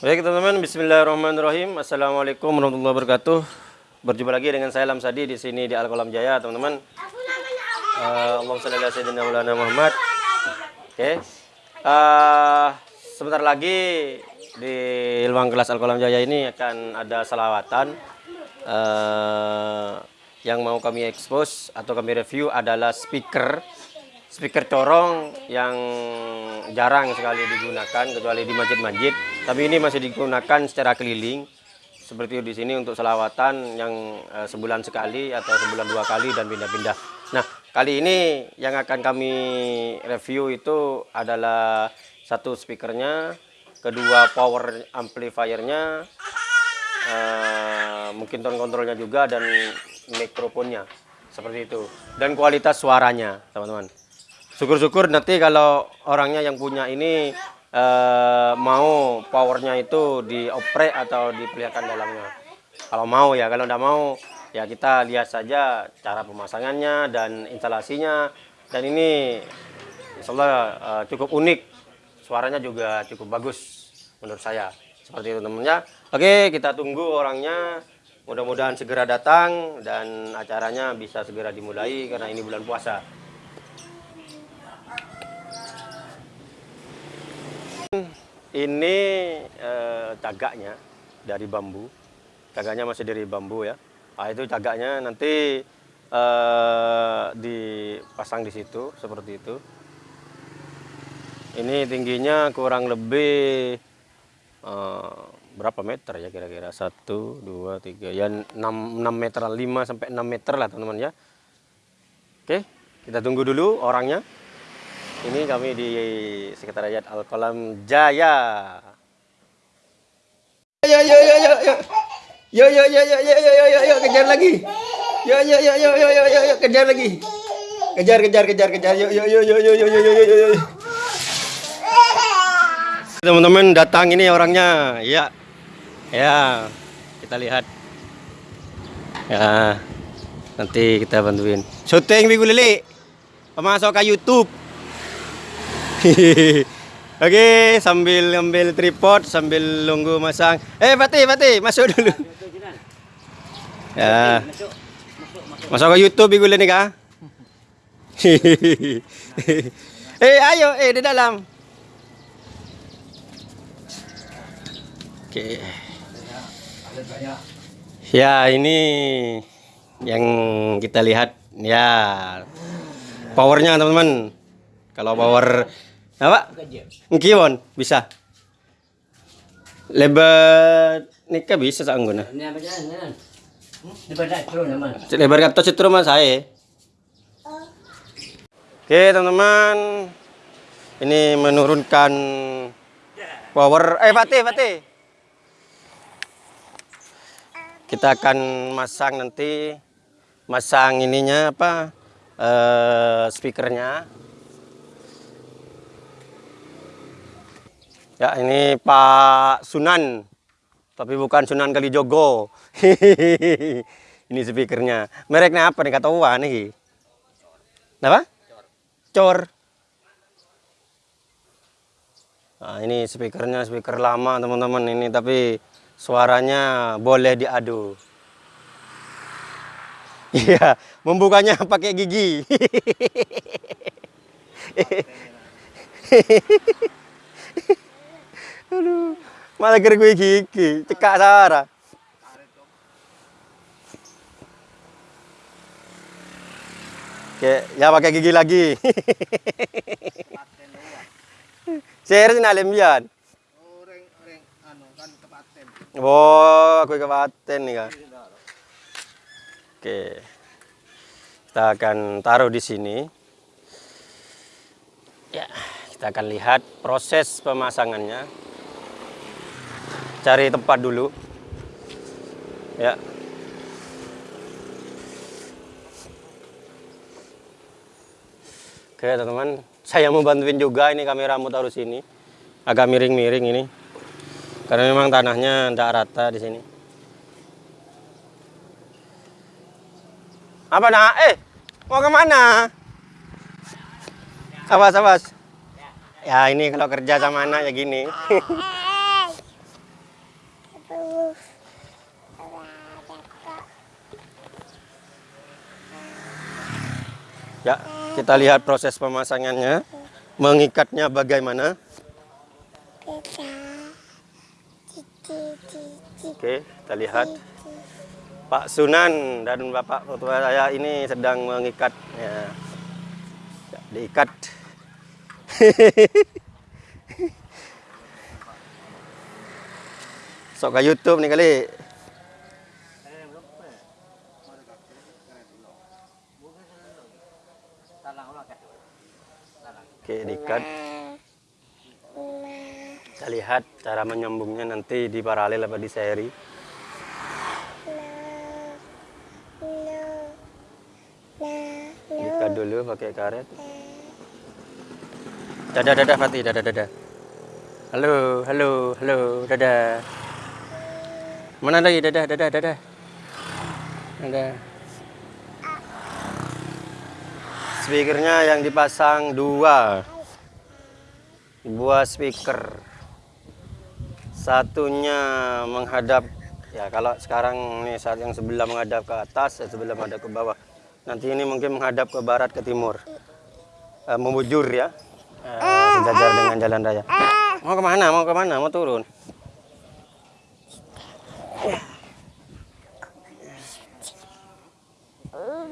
Baik teman-teman, Bismillahirrahmanirrahim. Assalamualaikum warahmatullahi wabarakatuh. Berjumpa lagi dengan saya Lamsadi di sini di Al Kolam Jaya, teman-teman. Uh, Allahumma shalli ala sayyidina Maulana Muhammad. Oke. Uh, sebentar lagi di ruang kelas Al Kolam Jaya ini akan ada salawatan. Uh, yang mau kami expose atau kami review adalah speaker speaker corong yang jarang sekali digunakan kecuali di masjid-masjid. Tapi ini masih digunakan secara keliling seperti di sini untuk selawatan yang uh, sebulan sekali atau sebulan dua kali dan pindah-pindah. Nah kali ini yang akan kami review itu adalah satu speakernya kedua power amplifiernya uh, mungkin tone kontrolnya juga dan mikrofonnya. Seperti itu. Dan kualitas suaranya teman-teman syukur-syukur nanti kalau orangnya yang punya ini eh, mau powernya itu dioprek atau diperlihatkan dalamnya. Kalau mau ya kalau tidak mau ya kita lihat saja cara pemasangannya dan instalasinya. Dan ini insya Allah eh, cukup unik. Suaranya juga cukup bagus menurut saya. Seperti itu temennya oke kita tunggu orangnya. Mudah-mudahan segera datang dan acaranya bisa segera dimulai karena ini bulan puasa Ini eh, cagaknya dari bambu. Cagaknya masih dari bambu ya. Nah, itu cagaknya nanti eh, dipasang di situ seperti itu. Ini tingginya kurang lebih eh, berapa meter ya kira-kira? Satu, dua, tiga, ya 6, 6 meter, 5 sampai 6 meter lah teman-teman ya. Oke, kita tunggu dulu orangnya. Ini kami di Sekretariat Al Kolam Jaya. Yo yo yo yo yo. Yo yo yo yo yo yo yo yo kejar lagi. Yo yo yo yo yo yo yo yo kejar lagi. Kejar kejar kejar kejar. Yo yo yo yo yo yo yo yo yo. Teman-teman datang ini orangnya. Ya. Ya. Kita lihat. Ya. Nanti kita bantuin. Syuting Minggu Lili. Pemasok ke YouTube. Oke, sambil ngambil tripod, sambil nunggu masang. Eh, Fatih, Fatih, masuk dulu. Ya. Masuk ke YouTube ibu nih kah? eh, ayo, eh di dalam. Oke. Ya, ini yang kita lihat ya powernya teman-teman. Kalau power apa? Ngiwon bisa. Lebar nikah bisa sa anggona. Lebar kata citro mas saya. Oke teman-teman, ini menurunkan power. Eh Fatih, Fatih. Kita akan masang nanti masang ininya apa? Eh, speakernya Ya, ini Pak Sunan. Tapi bukan Sunan Kalijogo. ini speakernya. Mereknya apa nih kata Uwa nih? Apa? Cor. Nah, ini speakernya speaker lama teman-teman ini tapi suaranya boleh diadu. Iya, membukanya pakai gigi. Aduh, malah kira gue gigi, cekak Sarah. Oke, ya pakai gigi lagi. Share sih nalim yan. Oh, aku kepaten nih kan. Oke. Kita akan taruh di sini. Ya, kita akan lihat proses pemasangannya cari tempat dulu. Ya. Oke teman-teman. Saya mau bantuin juga ini kamera mau taruh sini agak miring-miring ini. Karena memang tanahnya tidak rata di sini. Apa nak? Eh mau ke mana? Awas awas ya ini kalau kerja sama anak ya gini Ya, kita lihat proses pemasangannya. Mengikatnya bagaimana? Oke, kita lihat. Pak Sunan dan Bapak Ketua saya ini sedang mengikat. Ya. Ya, diikat. Sok ke YouTube nih kali. Oke, diikat. Kita lihat cara menyambungnya nanti di paralel apa di seri. Diikat dulu pakai karet. Dadah, dadah, Fatih, dadah, dadah. Halo, halo, halo, dadah. Mana lagi, dadah, dadah, dadah. Dadah. Speakernya yang dipasang dua. Dua speaker. Satunya menghadap ya kalau sekarang nih saat yang sebelah menghadap ke atas, yang sebelah menghadap ke bawah. Nanti ini mungkin menghadap ke barat ke timur. Eh, membujur ya. Eh, sejajar dengan jalan raya. Mau ke mana? Mau ke mana? Mau turun?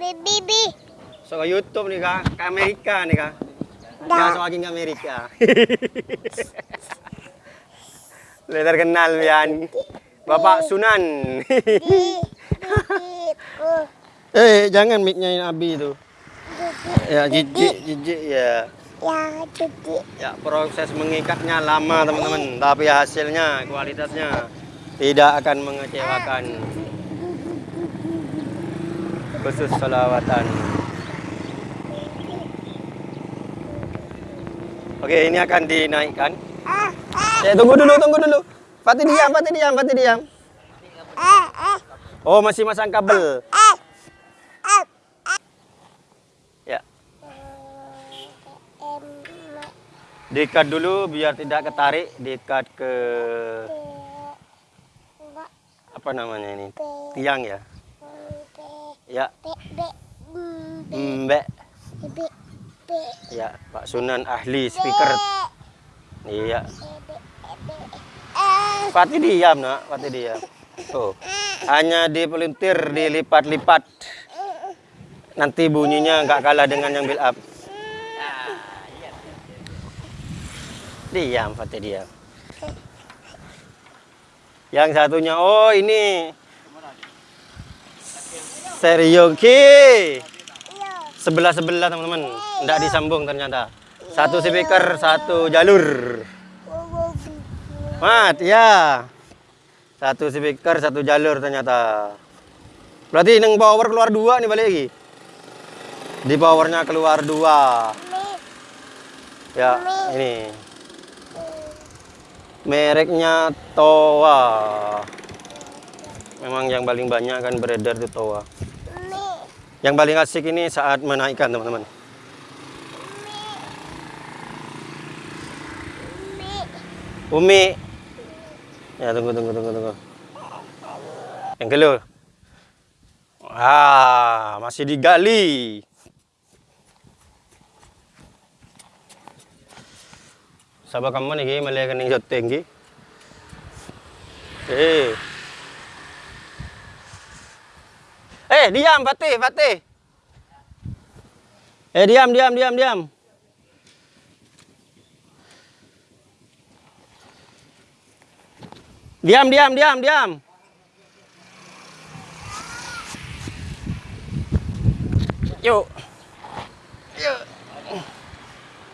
Bibi. So ke YouTube nih kak, ke Amerika nih kak. So lagi ke Amerika. Lihat terkenal Bian. Bapak Sunan. eh, jangan mic-nya Abi itu. Ya, jijik, jijik ya. Ya, cuci. Ya, proses mengikatnya lama teman-teman, tapi hasilnya, kualitasnya tidak akan mengecewakan. Khusus salawatan. Oke, ini akan dinaikkan. Eh, tunggu dulu, tunggu dulu. Fatih diam, Fatih diam, Fatih diam. Oh, masih masang kabel. Ya, diikat dulu biar tidak ketarik, diikat ke apa namanya ini? Tiang ya. Ya, mbek. Ya, Pak Sunan ahli speaker. Iya. Fatih diam, Nak. Fatih diam. Tuh. Hanya dipelintir, dilipat-lipat. Nanti bunyinya nggak kalah dengan yang build up. Diam, Fatih diam. Yang satunya, oh ini. Serioki. Sebelah-sebelah teman-teman. Nggak disambung ternyata. Satu speaker, satu jalur. Mat, ya. Satu speaker, satu jalur ternyata. Berarti neng power keluar dua nih balik lagi. Di powernya keluar dua. Ya, ini. Mereknya Towa. Memang yang paling banyak kan beredar itu Towa. Yang paling asik ini saat menaikkan teman-teman. Umi. Ya tunggu tunggu tunggu tunggu. Yang kedua. Ah, masih digali. Sabar kamu nih, malah kening joteng ki. Eh. Eh, diam Fatih, Fatih. Eh, diam, diam, diam, diam. Diam, diam, diam, diam. Yuk. Yuk.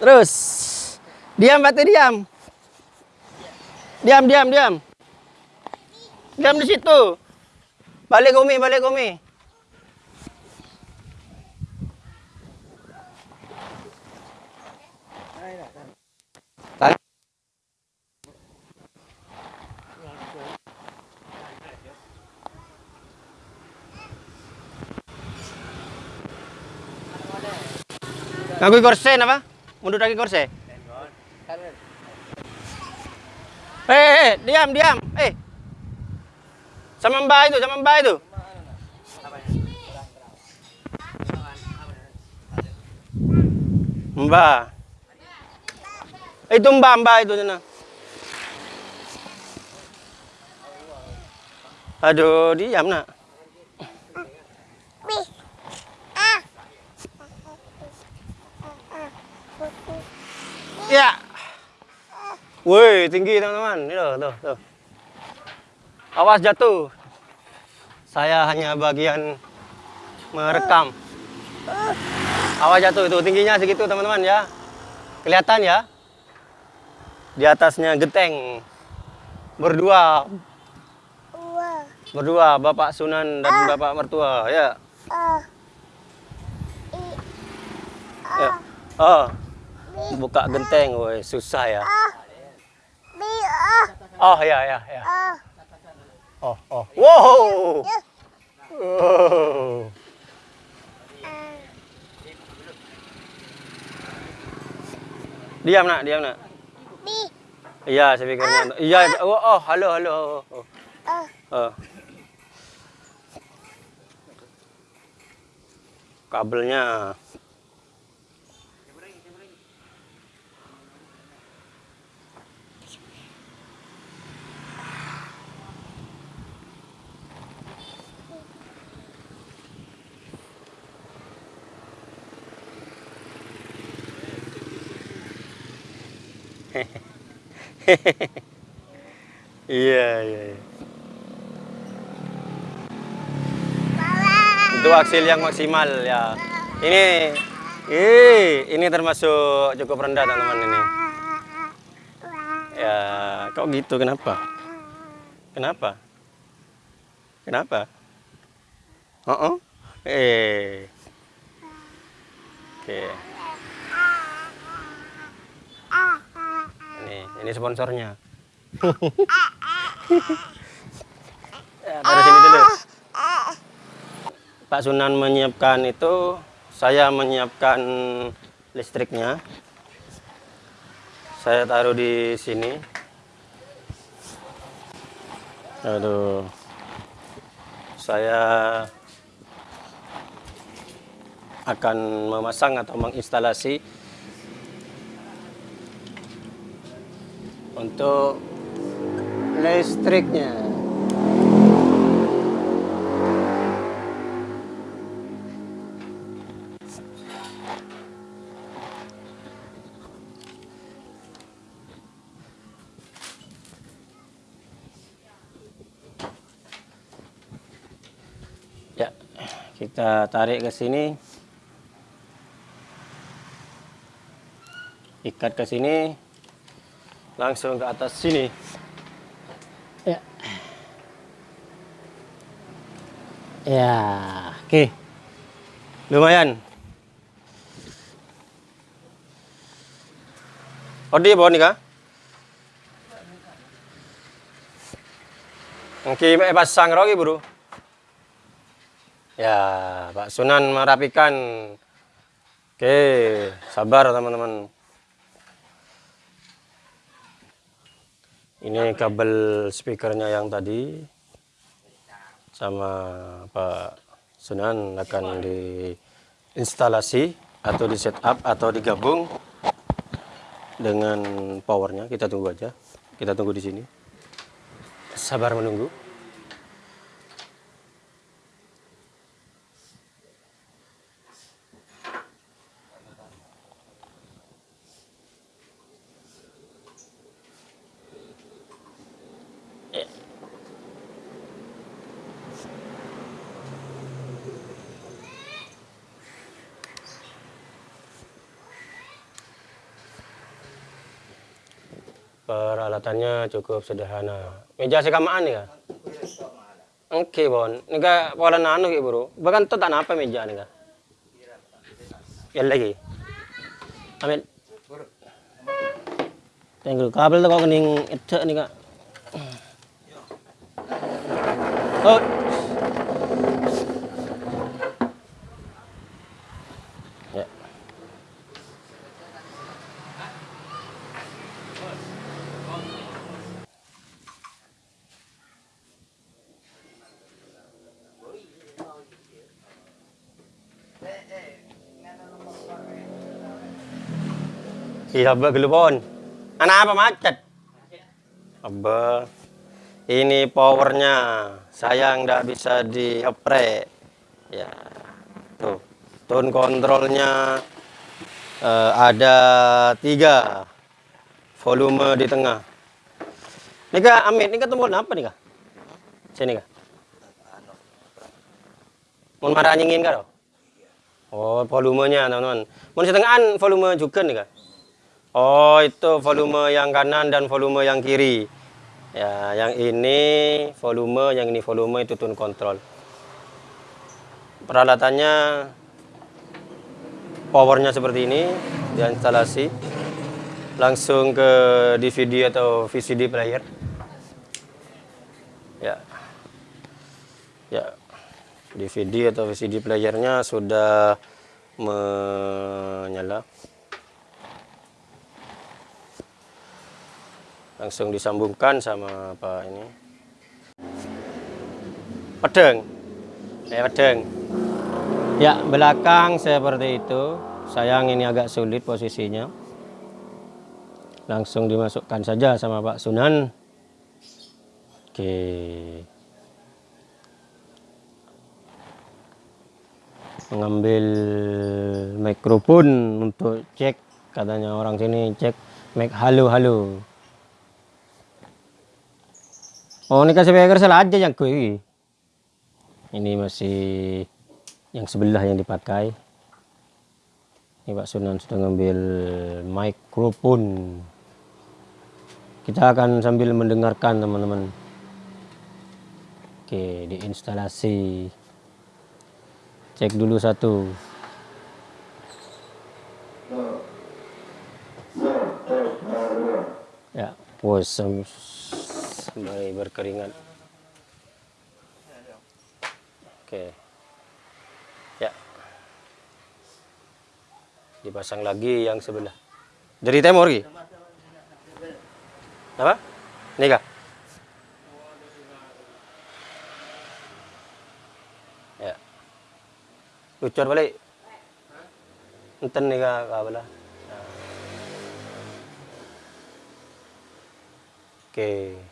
Terus. Diam, Fatih, diam. Diam, diam, diam. Diam di situ. Balik Umi, balik Umi. Tarik. Nganggo korsen apa? Mundur lagi korsen. Eh, eh, eh, diam, diam. Eh. Sama Mbak itu, sama Mbak itu. Mbak. Itu mbak, mbak itu sana. Aduh, diam nak. Ya. Woi, tinggi teman-teman. Ini loh, tuh, tuh. Awas jatuh. Saya hanya bagian merekam. Awas jatuh itu tingginya segitu teman-teman ya. Kelihatan ya? Di atasnya genteng. Berdua, berdua Bapak Sunan dan Bapak mertua ya. Ah. Ya. Oh, buka genteng, woi susah ya. Ah. Ah. Oh ya ya ya. Ah. Oh oh. Wow. Ah. Diam nak, diam nak. Iya, speakernya. Iya, oh, oh, halo, halo. Oh, Ah. oh. Kabelnya. Iya, iya. iya. Itu hasil yang maksimal ya. Ini, eh, ini termasuk cukup rendah teman-teman ini. Ya, kok gitu kenapa? Kenapa? Kenapa? Oh, oh. eh, oke. Ini, ini sponsornya. ya, dari sini dulu. Pak Sunan menyiapkan itu, saya menyiapkan listriknya. Saya taruh di sini. Aduh. Saya akan memasang atau menginstalasi untuk listriknya. Ya, kita tarik ke sini. Ikat ke sini. Langsung ke atas sini. Ya. Ya, oke. Lumayan. Odi bawa nih kah? Oke, eh, pasang rogi bro. Ya, Pak Sunan merapikan. Oke, sabar teman-teman. Ini kabel speakernya yang tadi sama Pak Sunan akan diinstalasi atau di setup atau digabung dengan powernya. Kita tunggu aja. Kita tunggu di sini. Sabar menunggu. Peralatannya cukup sederhana. Meja sekamaan ya? Oke, Bon. Nika pola nano ki, Bro. Bahkan tuh tak apa meja nika. Ya lagi. Ambil. Tengok kabel tuh kok kening itu nika. Oh. Ya. Iya, Abah gelupon. Anak apa macet? Abah. Ini powernya. Sayang nggak bisa dioprek. Ya. Tuh. Tone kontrolnya eh, ada tiga. Volume di tengah. Nih kak, Amit, ini ketemu apa nih kak? Sini kak. Mau marah nyingin kak? Oh, volumenya teman-teman. Mau setengahan volume juga nih kak? Oh, itu volume yang kanan dan volume yang kiri. Ya, yang ini volume, yang ini volume itu tune control. Peralatannya powernya seperti ini, diinstalasi langsung ke DVD atau VCD player. Ya. Ya. DVD atau VCD playernya sudah menyala. Langsung disambungkan sama apa ini? Pedeng ya pedeng ya belakang seperti itu. Sayang ini agak sulit posisinya. Langsung dimasukkan saja sama Pak Sunan. Oke. Mengambil mikrofon untuk cek katanya orang sini cek mic. Halo halo Oh ini kasih speaker salah aja yang kui. Ini masih yang sebelah yang dipakai. Ini Pak Sunan sudah ngambil mikrofon. Kita akan sambil mendengarkan teman-teman. Oke, diinstalasi. Cek dulu satu. Ya, puas sembari berkeringat. Oke. Ya. Dipasang lagi yang sebelah. Dari timur lagi? Apa? Ini kah? Ya. Lucur balik. Enten nih kah kabelah. Oke.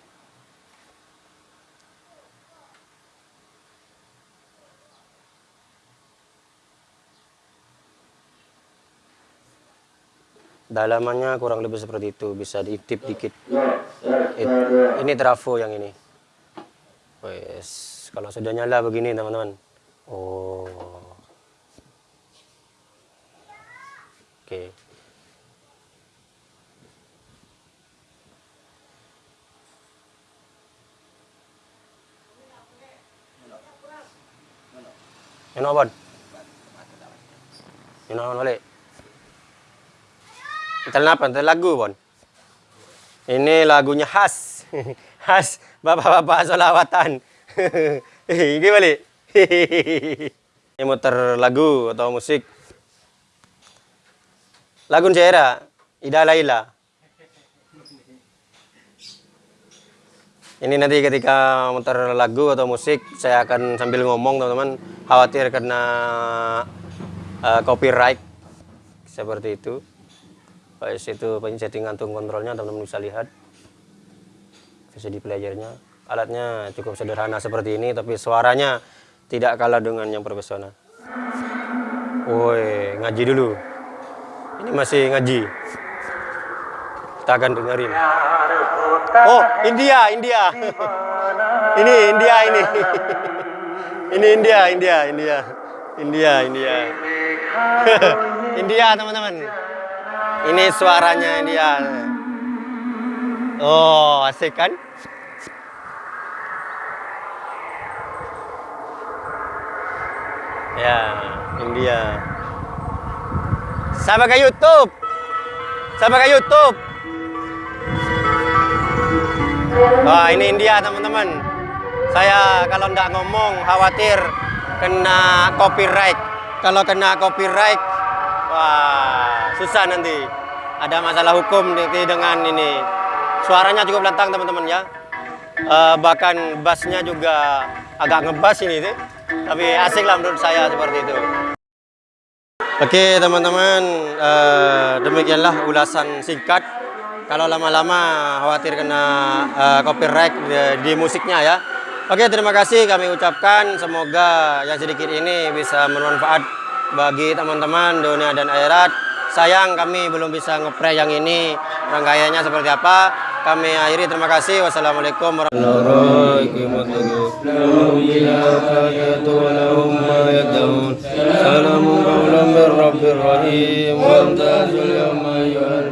Dalamannya kurang lebih seperti itu, bisa diintip dikit. It- ini trafo yang ini. Wes, kalau sudah nyala begini teman-teman. Oh. Oke. Ano bon? Ano balik? Entar apa? Entar lagu bon. Ini lagunya khas. khas bapak-bapak solawatan. Ini balik. Ini muter lagu atau musik. Lagu Cera, Ida Laila. Ini nanti ketika muter lagu atau musik, saya akan sambil ngomong teman-teman. Khawatir kena eh, copyright. Seperti itu. Baik, itu settingan tone kontrolnya teman-teman bisa lihat. VCD playernya. Alatnya cukup sederhana seperti ini, tapi suaranya tidak kalah dengan yang profesional. Woi, ngaji dulu. Ini masih ngaji. Kita akan dengerin. Oh, India, India. ini India ini. ini India, India, India. India, India. India, teman-teman. Ini suaranya India. Oh, asik kan? Ya, India. Saya pakai YouTube. Saya pakai YouTube. Wah, ini India, teman-teman. Saya kalau nggak ngomong khawatir kena copyright. Kalau kena copyright, wah, susah nanti. Ada masalah hukum nanti dengan ini. Suaranya cukup lantang, teman-teman ya. Eh, bahkan bassnya juga agak ngebas ini, sih. tapi asik lah menurut saya seperti itu. Oke teman-teman, eh, demikianlah ulasan singkat. Kalau lama-lama khawatir kena eh, copyright di, di musiknya ya. Oke terima kasih kami ucapkan. Semoga yang sedikit ini bisa bermanfaat bagi teman-teman dunia dan akhirat sayang kami belum bisa ngepre yang ini. Rangkaiannya seperti apa? Kami akhiri. Terima kasih. Wassalamualaikum warahmatullahi wabarakatuh.